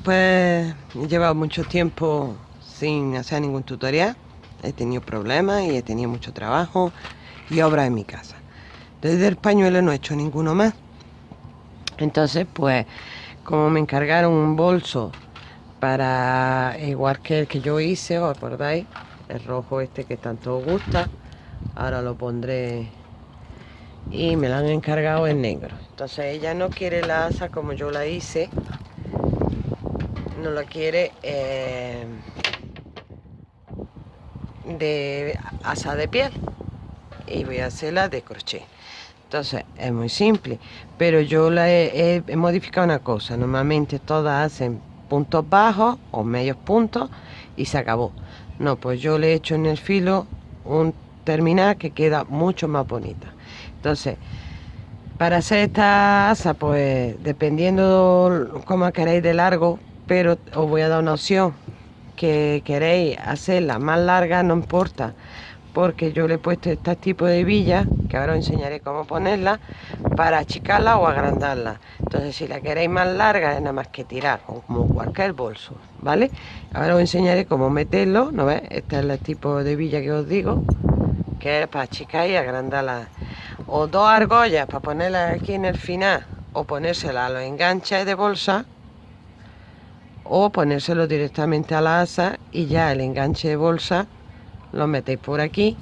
Después he llevado mucho tiempo sin hacer ningún tutorial. He tenido problemas y he tenido mucho trabajo y obras en mi casa. Desde el pañuelo no he hecho ninguno más. Entonces, pues, como me encargaron un bolso para, igual que el que yo hice, ¿os acordáis? El rojo este que tanto os gusta. Ahora lo pondré y me lo han encargado en negro. Entonces ella no quiere la asa como yo la hice no lo quiere eh, de asa de piel. Y voy a hacerla de crochet. Entonces es muy simple. Pero yo la he, modificado una cosa. Normalmente todas hacen puntos bajos o medios puntos y se acabó. No pues yo le he hecho en el filo un terminal que queda mucho más bonita. Entonces para hacer esta asa pues dependiendo cómo queréis de largo pero os voy a dar una opción que queréis hacerla más larga no importa porque yo le he puesto este tipo de villa que ahora os enseñaré cómo ponerla para achicarla o agrandarla. Entonces si la queréis más larga es nada más que tirar como cualquier bolso vale ahora os enseñaré cómo meterlo no ves este es el tipo de villa que os digo que es para achicar y agrandarla. O dos argollas para ponerla aquí en el final o ponérsela a los enganches de bolsa o ponérselo directamente a la asa y ya el enganche de bolsa lo metéis por aquí.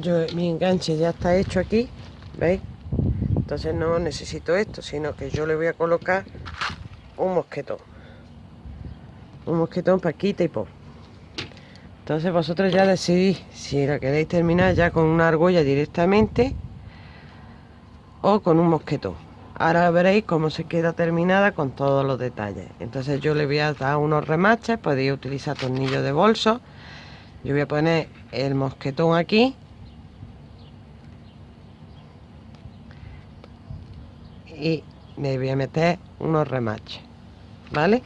Yo mi enganche ya está hecho aquí veis entonces no necesito esto sino que yo le voy a colocar un mosquetón. Un mosquetón para quita y por entonces vosotros ya decidís si la queréis terminar ya con una argolla directamente o con un mosquetón Ahora veréis cómo se queda terminada con todos los detalles. Entonces yo le voy a dar unos remaches, podéis utilizar tornillos de bolso. Yo voy a poner el mosquetón aquí. Y le voy a meter unos remaches, ¿vale?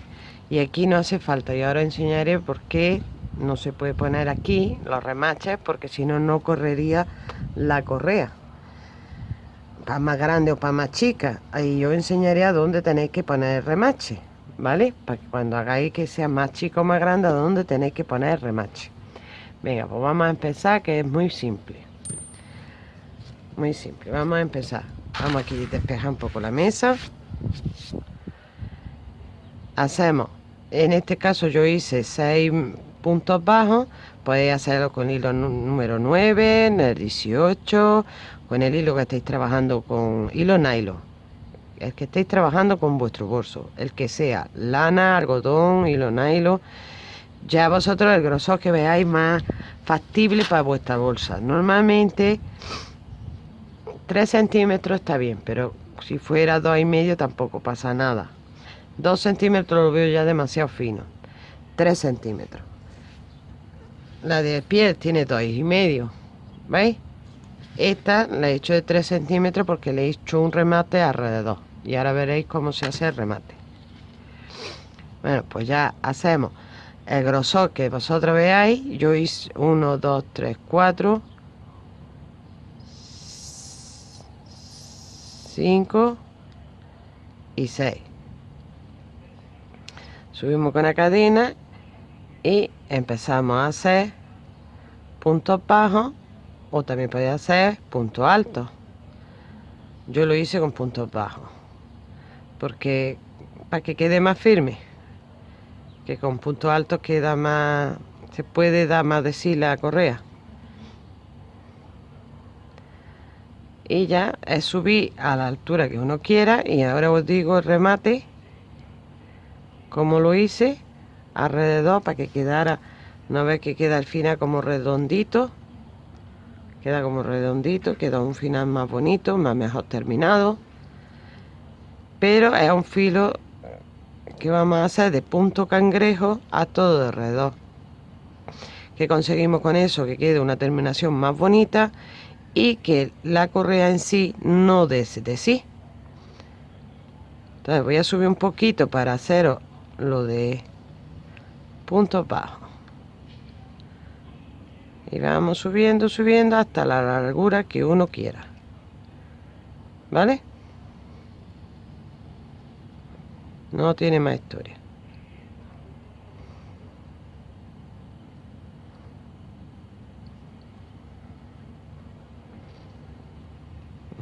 Y aquí no hace falta, y ahora enseñaré por qué no se puede poner aquí los remaches, porque si no, no correría la correa para más grande o para más chica. Ahí yo enseñaré a dónde tenéis que poner remache, ¿vale? Para que cuando hagáis que sea más chico más grande, a dónde tenéis que poner remache. Venga, pues vamos a empezar, que es muy simple. Muy simple, vamos a empezar. Vamos aquí a despejar un poco la mesa. Hacemos, en este caso yo hice 6 puntos bajos, podéis hacerlo con hilo número 9, en el 18 con el hilo que estáis trabajando con hilo nylon. El que estéis trabajando con vuestro bolso el que sea lana algodón hilo nylon. Ya vosotros el grosor que veáis más factible para vuestra bolsa. Normalmente 3 centímetros está bien pero si fuera dos y medio tampoco pasa nada. 2 centímetros lo veo ya demasiado fino. 3 centímetros. La de piel tiene dos y medio ¿veis? Esta la he hecho de 3 centímetros porque le he hecho un remate alrededor. Y ahora veréis cómo se hace el remate. Bueno, pues ya hacemos el grosor que vosotros veáis. Yo hice 1, 2, 3, 4, 5 y 6. Subimos con la cadena y empezamos a hacer puntos bajos o también podía hacer punto alto. Yo lo hice con puntos bajos. Porque para que quede más firme que con puntos altos queda más se puede dar más de sí la correa. Y ya es subir a la altura que uno quiera. Y ahora os digo el remate como lo hice alrededor para que quedara no ve que queda al final como redondito queda como redondito queda un final más bonito más mejor terminado. Pero es un filo que vamos a hacer de punto cangrejo a todo alrededor que conseguimos con eso que quede una terminación más bonita y que la correa en sí no dese de sí. Entonces voy a subir un poquito para hacer lo de puntos bajos y vamos subiendo, subiendo hasta la largura que uno quiera. ¿Vale? no tiene más historia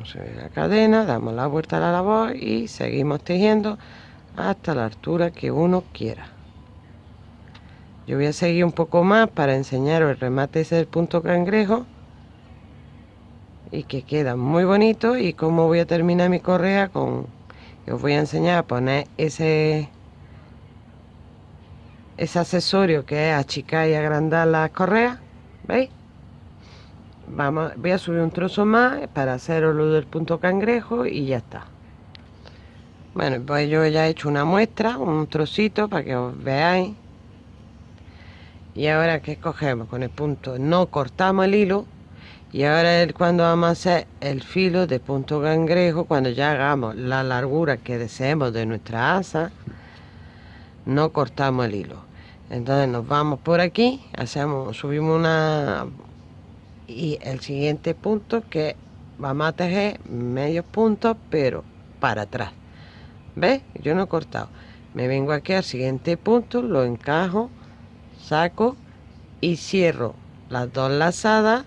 se ve la cadena damos la vuelta a la labor y seguimos tejiendo hasta la altura que uno quiera yo voy a seguir un poco más para enseñaros el remate ese del punto cangrejo. Y que queda muy bonito. Y cómo voy a terminar mi correa con os voy a enseñar a poner ese ese accesorio que es achicar y agrandar las correas veis vamos voy a subir un trozo más para haceros lo del punto cangrejo y ya está. Bueno pues yo ya he hecho una muestra un trocito para que os veáis y ahora que cogemos con el punto no cortamos el hilo. Y ahora es cuando vamos a hacer el filo de punto cangrejo cuando ya hagamos la largura que deseemos de nuestra asa no cortamos el hilo. Entonces nos vamos por aquí hacemos subimos una y el siguiente punto que vamos a tejer medio puntos pero para atrás. ¿ves? yo no he cortado. Me vengo aquí al siguiente punto lo encajo saco y cierro las dos lazadas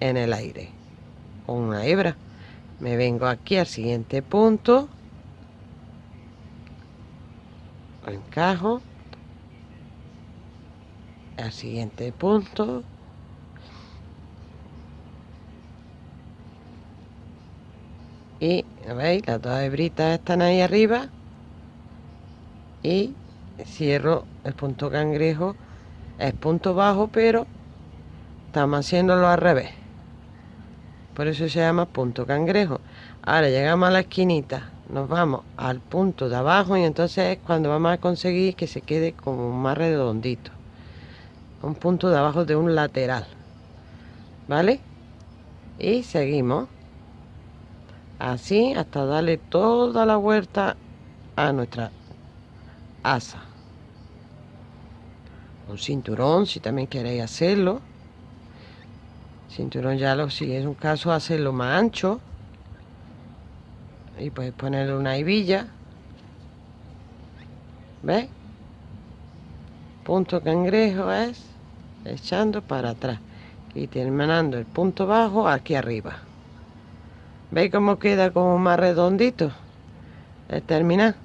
en el aire con una hebra. Me vengo aquí al siguiente punto. Encajo. Al siguiente punto. Y veis las dos hebritas están ahí arriba. Y cierro el punto cangrejo es punto bajo pero estamos haciéndolo al revés. Por eso se llama punto cangrejo. Ahora llegamos a la esquinita nos vamos al punto de abajo y entonces es cuando vamos a conseguir que se quede como más redondito. Un punto de abajo de un lateral. Vale y seguimos. Así hasta darle toda la vuelta a nuestra asa un cinturón si también queréis hacerlo cinturón ya lo si es un caso hacerlo más ancho y puedes ponerle una hebilla ¿ves? punto cangrejo es echando para atrás y terminando el punto bajo aquí arriba ¿Veis cómo queda como más redondito? Es terminar.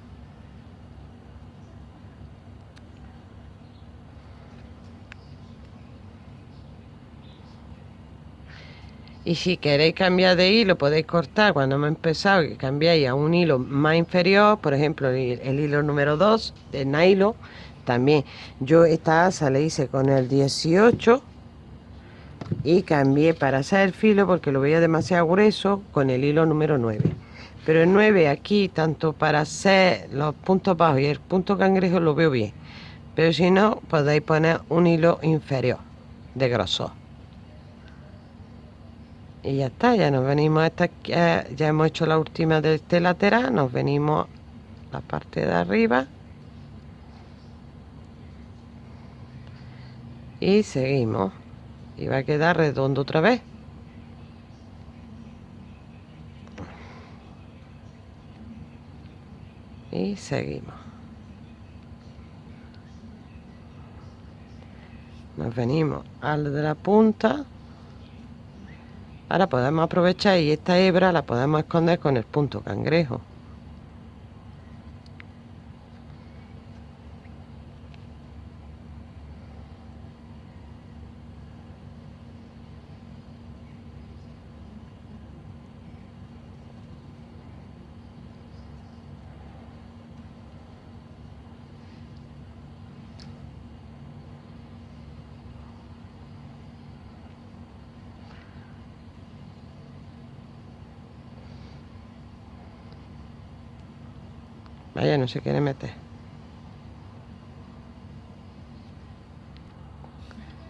Y si queréis cambiar de hilo, podéis cortar. Cuando hemos empezado, que cambiáis a un hilo más inferior, por ejemplo, el, hilo número 2 de nylon. También. Yo esta asa le hice con el 18 y cambié para hacer el filo porque lo veía demasiado grueso con el hilo número 9 pero el 9 aquí tanto para hacer los puntos bajos y el punto cangrejo lo veo bien. Pero si no podéis poner un hilo inferior de grosor y ya está, ya nos venimos a esta, ya hemos hecho la última de este lateral, nos venimos la parte de arriba. Y seguimos. Y va a quedar redondo otra vez. Y seguimos. Nos venimos al de la punta ahora podemos aprovechar y esta hebra la podemos esconder con el punto cangrejo Vaya, no se quiere meter.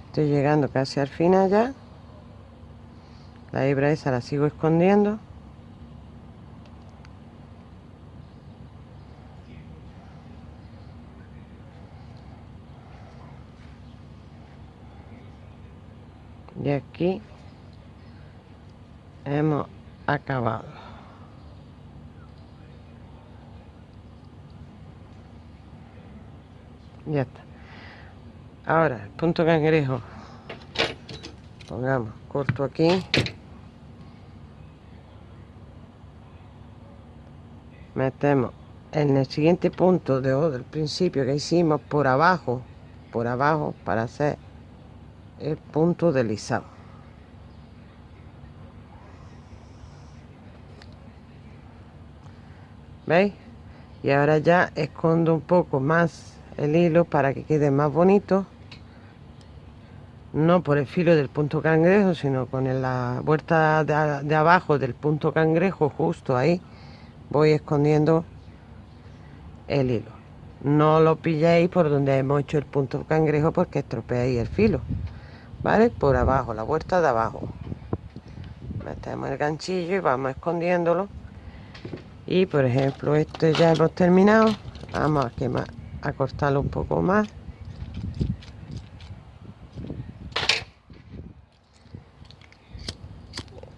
Estoy llegando casi al final ya. La hebra esa la sigo escondiendo. Y aquí hemos acabado. Ya está. Ahora el punto cangrejo. Pongamos corto aquí. Metemos en el siguiente punto de, del principio que hicimos por abajo por abajo para hacer el punto deslizado ¿veis? y ahora ya escondo un poco más el hilo para que quede más bonito. No por el filo del punto cangrejo sino con la vuelta de, abajo del punto cangrejo justo ahí voy escondiendo el hilo. No lo pilléis por donde hemos hecho el punto cangrejo porque estropeáis el filo vale por abajo la vuelta de abajo. Metemos el ganchillo y vamos escondiéndolo. Y por ejemplo este ya hemos terminado. Vamos a quemar a cortarlo un poco más.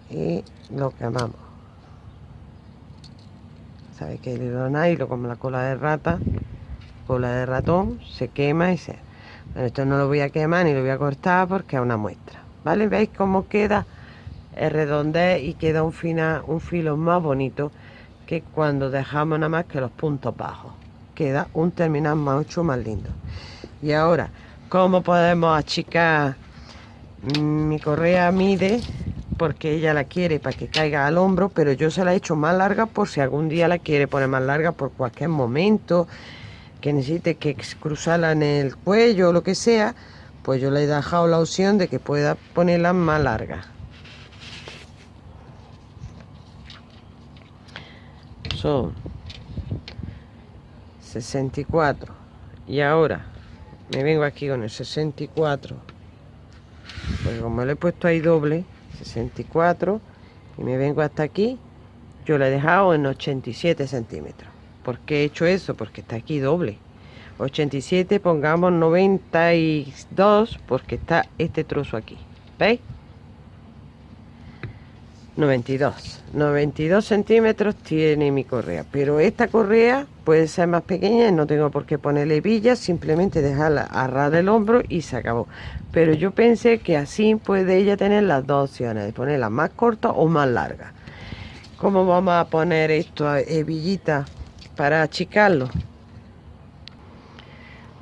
Y lo quemamos. Sabéis que el hilo nylon como la cola de rata cola de ratón se quema y se esto no lo voy a quemar ni lo voy a cortar porque es una muestra vale veis cómo queda el redondez y queda un, final, un filo más bonito que cuando dejamos nada más que los puntos bajos. Queda un terminal mucho más lindo. Y ahora, ¿cómo podemos achicar? Mi correa mide porque ella la quiere para que caiga al hombro, pero yo se la he hecho más larga por si algún día la quiere poner más larga por cualquier momento, que necesite que cruzarla en el cuello o lo que sea, pues yo le he dejado la opción de que pueda ponerla más larga. son 64 y ahora me vengo aquí con el 64 pues como le he puesto ahí doble 64 y me vengo hasta aquí yo le he dejado en 87 centímetros ¿por qué he hecho eso? porque está aquí doble 87 pongamos 92 porque está este trozo aquí ¿veis? 92 92 centímetros tiene mi correa pero esta correa puede ser más pequeña y no tengo por qué ponerle villas simplemente dejarla a ras del hombro y se acabó. Pero yo pensé que así puede ella tener las dos opciones de ponerla más corta o más larga. ¿cómo vamos a poner esto hebillita para achicarlo?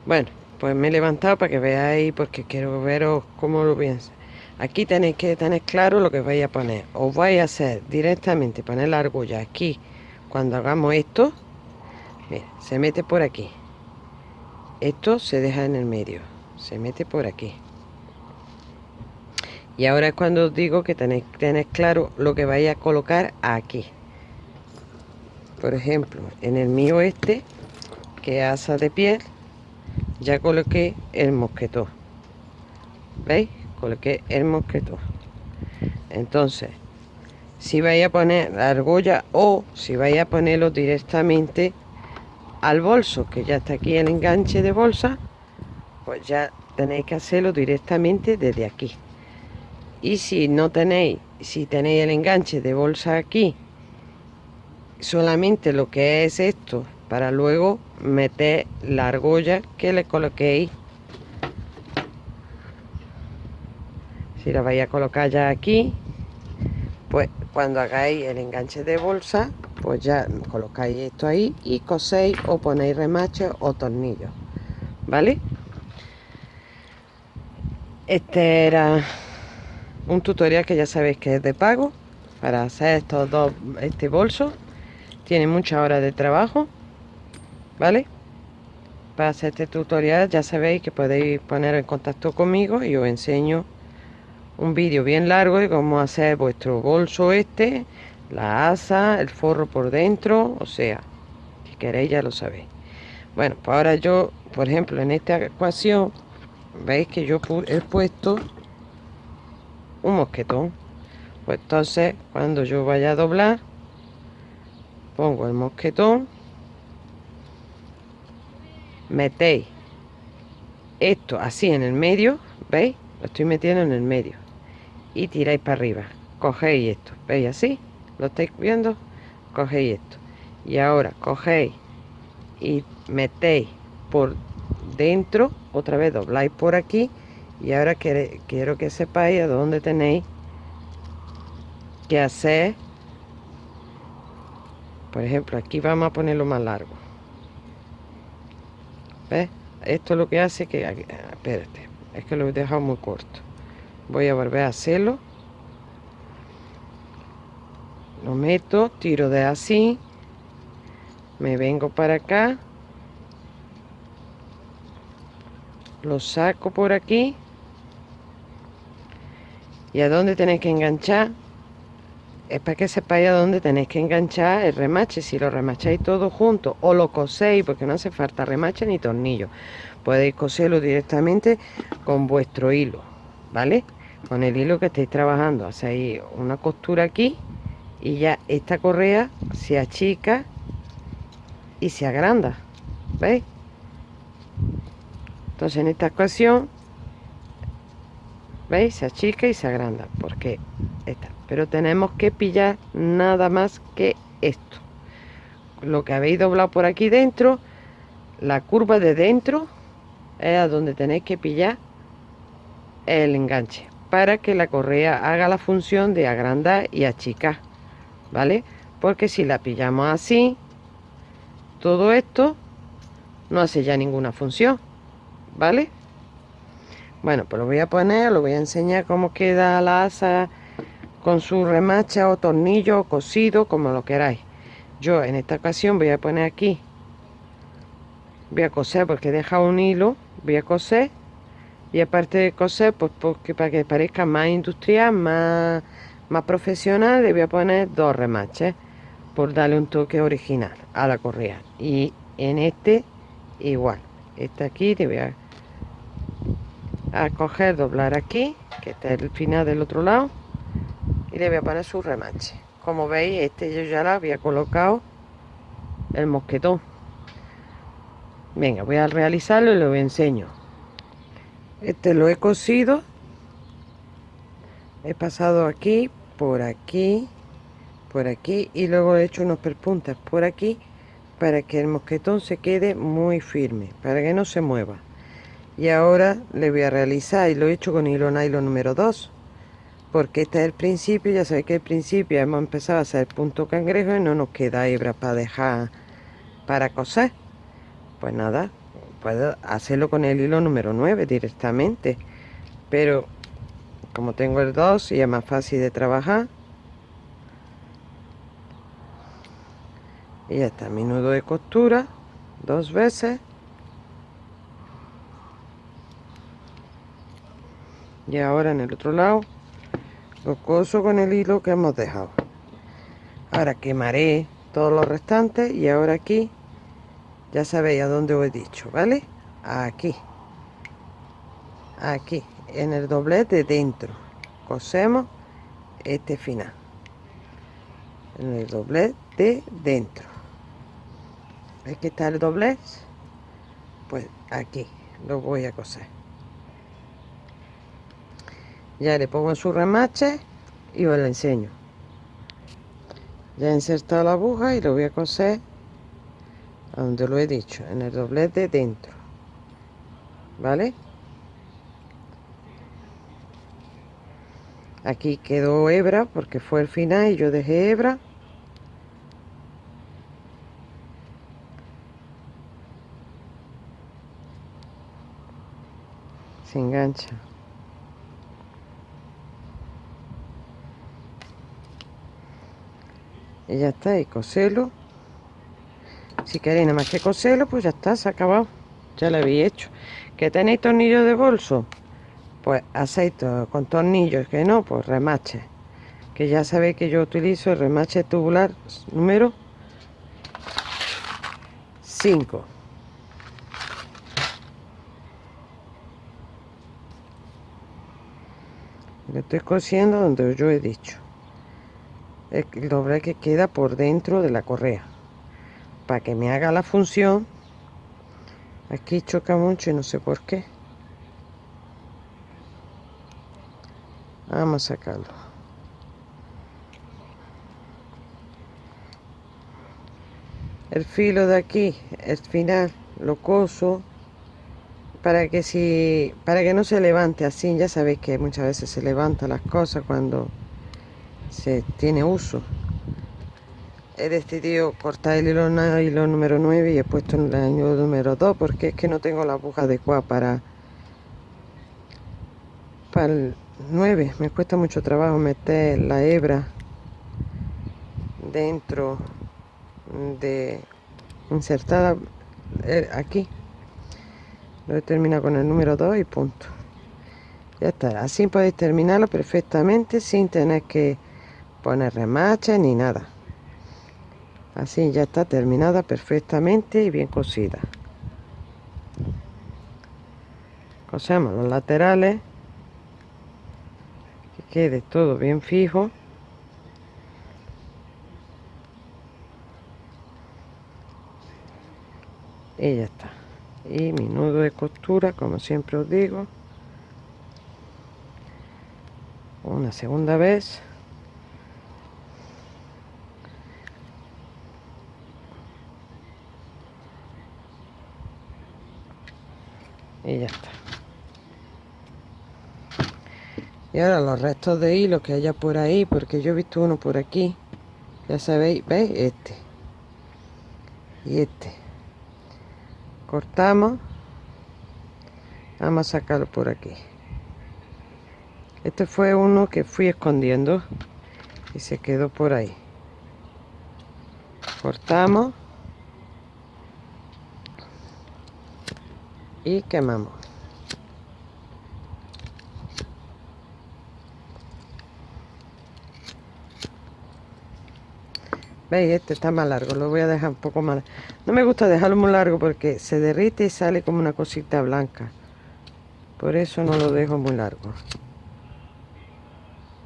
bueno pues me he levantado para que veáis porque quiero veros cómo lo pienso aquí tenéis que tener claro lo que vais a poner. Os vais a hacer directamente poner la argolla aquí. Cuando hagamos esto se mete por aquí. Esto se deja en el medio. Se mete por aquí. Y ahora es cuando os digo que tenéis que tener claro lo que vais a colocar aquí. Por ejemplo en el mío este que asa de piel ya coloqué el mosquetón. ¿veis? Coloqué el mosquetón entonces si vais a poner la argolla o si vais a ponerlo directamente al bolso que ya está aquí el enganche de bolsa pues ya tenéis que hacerlo directamente desde aquí. Y si no tenéis si tenéis el enganche de bolsa aquí solamente lo que es esto para luego meter la argolla que le coloquéis si la vais a colocar ya aquí pues cuando hagáis el enganche de bolsa pues ya colocáis esto ahí y coséis o ponéis remaches o tornillos vale este era un tutorial que ya sabéis que es de pago para hacer estos dos este bolso. Tiene muchas horas de trabajo vale para hacer este tutorial ya sabéis que podéis poner en contacto conmigo y os enseño un vídeo bien largo de cómo hacer vuestro bolso este, la asa, el forro por dentro, o sea, si queréis ya lo sabéis. Bueno, pues ahora yo, por ejemplo, en esta ecuación, veis que yo he puesto un mosquetón. Pues entonces, cuando yo vaya a doblar, pongo el mosquetón, metéis esto así en el medio, ¿veis? Lo estoy metiendo en el medio y tiráis para arriba. Cogéis esto. Veis así lo estáis viendo. Cogéis esto. Y ahora cogéis y metéis por dentro otra vez dobláis por aquí y ahora quiero que sepáis a dónde tenéis que hacer. Por ejemplo aquí vamos a ponerlo más largo. Esto es lo que hace que espérate es que lo he dejado muy corto voy a volver a hacerlo. Lo meto tiro de así. Me vengo para acá. Lo saco por aquí. Y a dónde tenéis que enganchar es para que sepáis a dónde tenéis que enganchar el remache. Si lo remacháis todo junto o lo coséis porque no hace falta remache ni tornillo. Podéis coserlo directamente con vuestro hilo vale con el hilo que estéis trabajando hacéis una costura aquí y ya esta correa se achica y se agranda ¿veis? entonces en esta ocasión ¿veis? se achica y se agranda porque esta pero tenemos que pillar nada más que esto lo que habéis doblado por aquí dentro la curva de dentro es a donde tenéis que pillar el enganche para que la correa haga la función de agrandar y achicar ¿vale? Porque si la pillamos así, todo esto no hace ya ninguna función, ¿vale? Bueno, pues lo voy a poner, lo voy a enseñar cómo queda la asa con su remacha o tornillo o cosido, como lo queráis. Yo en esta ocasión voy a poner aquí, voy a coser porque he dejado un hilo, voy a coser y aparte de coser, pues porque para que parezca más industrial, más más profesional le voy a poner dos remaches por darle un toque original a la correa. Y en este igual. Este aquí le voy a, coger doblar aquí que está el final del otro lado y le voy a poner su remache. Como veis este yo ya lo había colocado el mosquetón. Venga voy a realizarlo y lo enseño este lo he cosido he pasado aquí por aquí por aquí y luego he hecho unos perpuntas por aquí para que el mosquetón se quede muy firme para que no se mueva. Y ahora le voy a realizar y lo he hecho con hilo nylon número 2 porque este es el principio ya sabéis que el principio hemos empezado a hacer punto cangrejo y no nos queda hebra para dejar para coser pues nada puedo hacerlo con el hilo número 9 directamente. Pero como tengo el 2 y es más fácil de trabajar. Y ya está mi nudo de costura dos veces. Y ahora en el otro lado lo coso con el hilo que hemos dejado. Ahora quemaré todos los restantes y ahora aquí ya sabéis a dónde os he dicho vale aquí. Aquí en el doblez de dentro. Cosemos este final. En el doblez de dentro. Aquí está el doblez. Pues aquí lo voy a coser. Ya le pongo su remache y os lo enseño. Ya he insertado la aguja y lo voy a coser a donde lo he dicho en el doblez de dentro. Vale aquí quedó hebra porque fue el final y yo dejé hebra. Se engancha. Y ya está y coselo si queréis nada más que coselo pues ya está se ha acabado. Ya lo había hecho. Que tenéis tornillos de bolso pues aceito con tornillos que no pues remache. Que ya sabéis que yo utilizo el remache tubular número 5 lo estoy cosiendo donde yo he dicho. El doble que queda por dentro de la correa para que me haga la función aquí choca mucho y no sé por qué. Vamos a sacarlo. El filo de aquí el final lo coso para que si para que no se levante así. Ya sabéis que muchas veces se levantan las cosas cuando se tiene uso he decidido cortar el hilo, hilo número 9 y he puesto el año número 2 porque es que no tengo la aguja adecuada para el 9 me cuesta mucho trabajo meter la hebra dentro de insertada eh, aquí. Lo he terminado con el número 2 y punto. Ya está. Así podéis terminarlo perfectamente sin tener que poner remache ni nada así ya está terminada perfectamente y bien cosida cosemos los laterales que quede todo bien fijo. Y ya está. Y mi nudo de costura como siempre os digo. Una segunda vez y ya está. Y ahora los restos de hilo que haya por ahí porque yo he visto uno por aquí. Ya sabéis veis este. Y este. Cortamos. Vamos a sacarlo por aquí. Este fue uno que fui escondiendo y se quedó por ahí. Cortamos y quemamos ¿Veis? Este está más largo, lo voy a dejar un poco más. No me gusta dejarlo muy largo porque se derrite y sale como una cosita blanca. Por eso no lo dejo muy largo.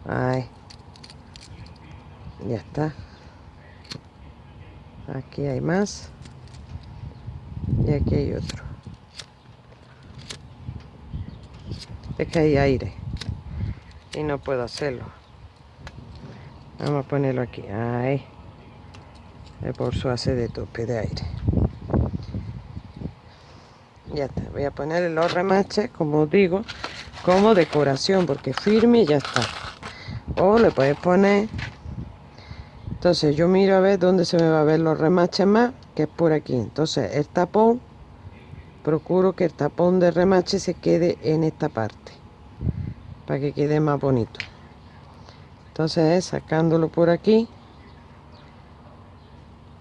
Ahí. Ya está. Aquí hay más. Y aquí hay otro. Es que hay aire. Y no puedo hacerlo. Vamos a ponerlo aquí. Ahí el bolso hace de tope de aire ya está voy a poner los remaches como digo como decoración porque firme y ya está o le podéis poner entonces yo miro a ver dónde se me va a ver los remaches más que es por aquí entonces el tapón procuro que el tapón de remache se quede en esta parte para que quede más bonito. Entonces sacándolo por aquí.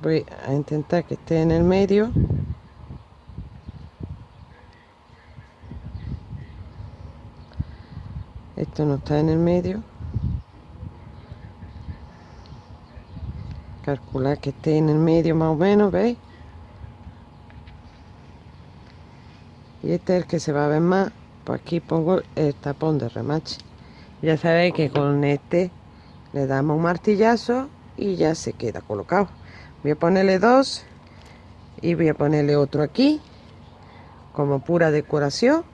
Voy a intentar que esté en el medio. Esto no está en el medio. Calcular que esté en el medio más o menos veis y este es el que se va a ver más pues aquí pongo el tapón de remache. Ya sabéis que con este le damos un martillazo y ya se queda colocado. Voy a ponerle dos y voy a ponerle otro aquí como pura decoración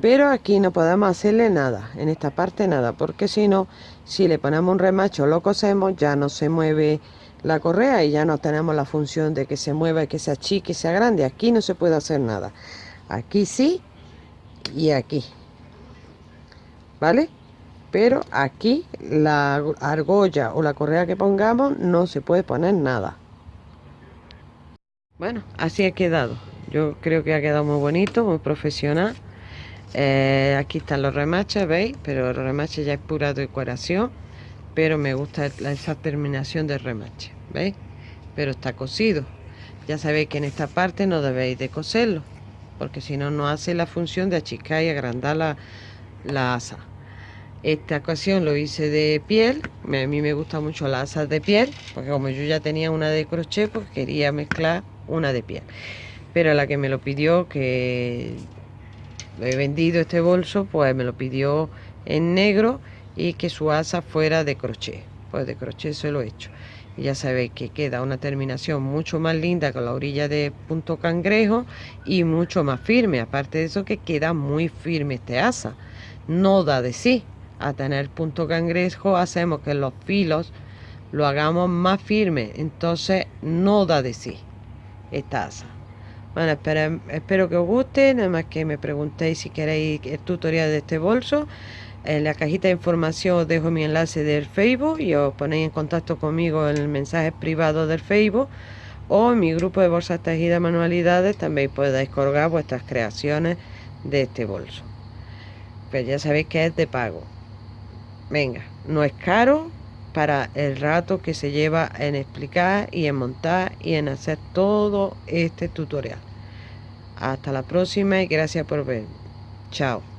pero aquí no podemos hacerle nada en esta parte nada porque si no si le ponemos un remacho lo cosemos ya no se mueve la correa y ya no tenemos la función de que se mueva que sea chique sea grande aquí no se puede hacer nada. Aquí sí y aquí vale pero aquí la argolla o la correa que pongamos no se puede poner nada bueno, así ha quedado. Yo creo que ha quedado muy bonito, muy profesional. Eh, aquí están los remaches, ¿veis? Pero el remache ya es pura decoración. Pero me gusta esa terminación del remache, ¿veis? Pero está cosido. Ya sabéis que en esta parte no debéis de coserlo. Porque si no, no hace la función de achicar y agrandar la, la asa. Esta ocasión lo hice de piel. A mí me gusta mucho las asas de piel. Porque como yo ya tenía una de crochet, pues quería mezclar una de piel. Pero la que me lo pidió, que lo he vendido este bolso, pues me lo pidió en negro y que su asa fuera de crochet. Pues de crochet se lo he hecho. Ya sabéis que queda una terminación mucho más linda con la orilla de punto cangrejo y mucho más firme. Aparte de eso que queda muy firme este asa. No da de sí. A tener punto cangrejo hacemos que los filos lo hagamos más firme. Entonces no da de sí esta asa. Bueno, espero, espero que os guste, nada más que me preguntéis si queréis el tutorial de este bolso. En la cajita de información os dejo mi enlace del Facebook y os ponéis en contacto conmigo en el mensaje privado del Facebook o en mi grupo de bolsas tejidas manualidades también podéis colgar vuestras creaciones de este bolso. Pues ya sabéis que es de pago. Venga, no es caro para el rato que se lleva en explicar y en montar y en hacer todo este tutorial. Hasta la próxima y gracias por ver. Chao.